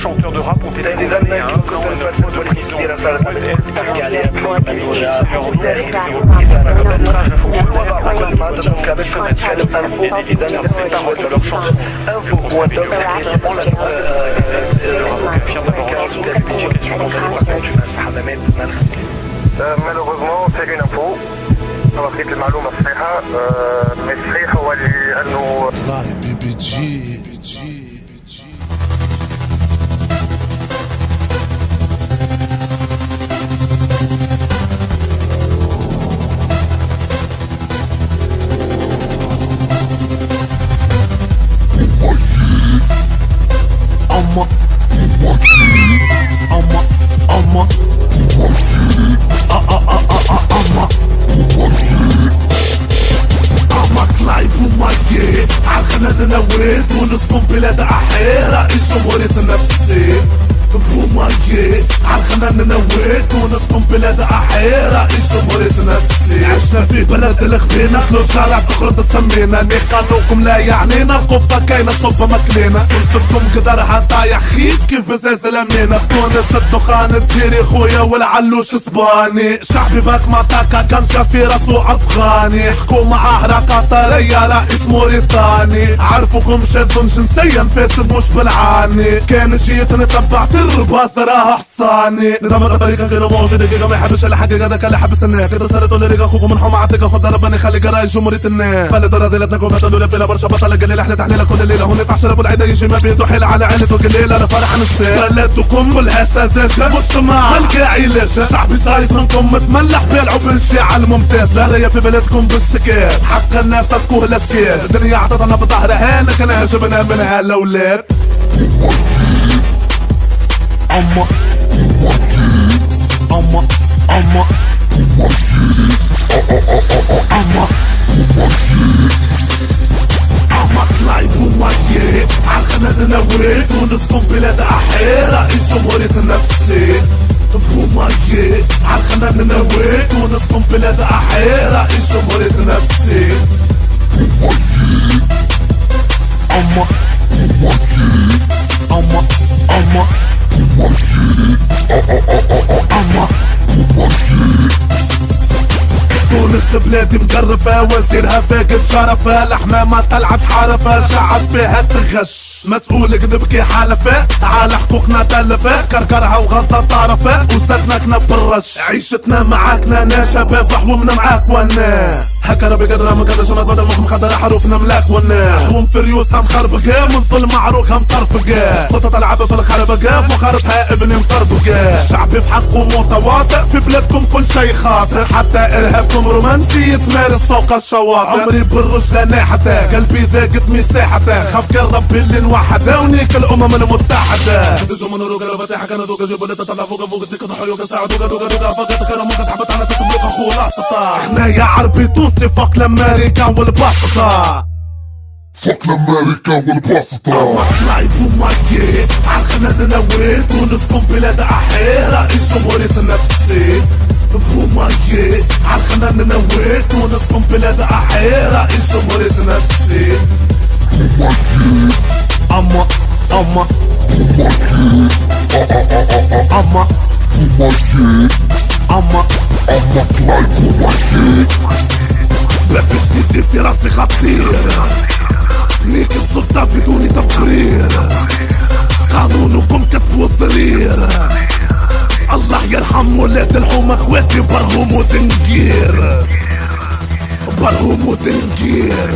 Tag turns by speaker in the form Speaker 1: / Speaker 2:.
Speaker 1: chanteurs de rap ont été condamnés à un an et neuf mois de prison.
Speaker 2: malheureusement c'est une info
Speaker 3: عالخنان نويت ونسكن بلاد أحيرة الجمهورية نفسي بومايي. عالخنان نويت ونسكن بلاد أحيرة. الجمهورية نفسي؟ عشنا في بلد الخبينة. كل شارع تخرج تسمينا. ني لا يعنينا. القفة كاينة صوبة مكلينا سلطتكم قدرها طايح خيط كيف بزازل أمينة تونس الدخان تزيري. خويا والعلوش إسباني. شعبي باك مطاكا كان في راسو أفغاني. حكومة عهرة قطرية رئيس موريتاني. عرفوكم شادون جنسيا فاسد مش بالعاني. كان جيت نتبع ترباس راه حصاني نظام الطريقة غير موجود دقيقة. ما يحبش الحقيقة ذاك اللي حبس الناس. كده صارت ولا ريقة اخوكم من حوم عتيقة. خد ربنا يخلي قراي جمهورية الناس بلد رذيلتنا كوفة دولة بلا برشا بطلة قليلة إحنا تحليلة كل ليلة. هون 12 ابو العيدة يجي ما بيده حيل على عيلته قليلة لا فرح نساء بلدكم كلها سذاجة مجتمع ملقى علاجة شعبي صايد منكم متملح بيلعوا بالشيعة الممتازة راية في بلدكم بالسكات حقنا فكوه الاسكات الدنيا عطتنا بظهرها هنا كان جبنا منها الاولاد أما أما أما أما أما كلايب وماكي عالخنان نويت ونسكن بلاد أحيرة الجمهورية نفسي بومايي عالخنان نويت ونسكن بلاد أحيرة الجمهورية نفسي أما أما أما تونس بلادي مقرفة وزيرها فاقد شرفة. الحمامة طلعت حرفة شعب فيها تغش. مسؤول كذب كي حلفة على حقوقنا تلفة كركرها وغلطة طرفة وسدنا كنب بالرش. عيشتنا معاكنا أنا شباب حومنا معاك وأنا. هكا ربي قدرة ما قدرش ما تبدل مخ مخدرة حروفنا ملاك وأنا حوم فريوسها مخربقة من طل معروكها مصرفقة صوتها تلعب في الخربقة مخارجها ابني مطربقة شعبي في حقه متواطئ في بلادكم كل شي خاطئ حتى ارهابكم رومانسي يتمارس فوق الشواطئ عمري بالرش لا ناحته قلبي ذاقت مساحته خاف كان ربي اللي نوحده ونيك الامم المتحدة تجو من روكا ربطي حكا ندوكا جيبوا لي تطلع فوق فوق تيك تحيوكا ساعدوكا دوكا دوكا فقط كانوا ممكن تحبط على تتبلوكا خلاصة خنايا عربي تونسي فوق الامريكان والبسطة
Speaker 4: فوق الامريكا والبسطة
Speaker 3: لايف وماكي عالخنان نويت ونسكن بلاد احيرة الجمهورية نفسي بومايي عالخنان نويت ونسكن بلاد احيرة الجمهورية نفسي اما اما اما اما
Speaker 4: أما كلايب وماكي
Speaker 3: راسي خطير. نيك السلطة بدون تبرير قانونكم كتبوا الضرير الله يرحم ولاد الحومة أخواتي برهم ودنقير برهم ودنقير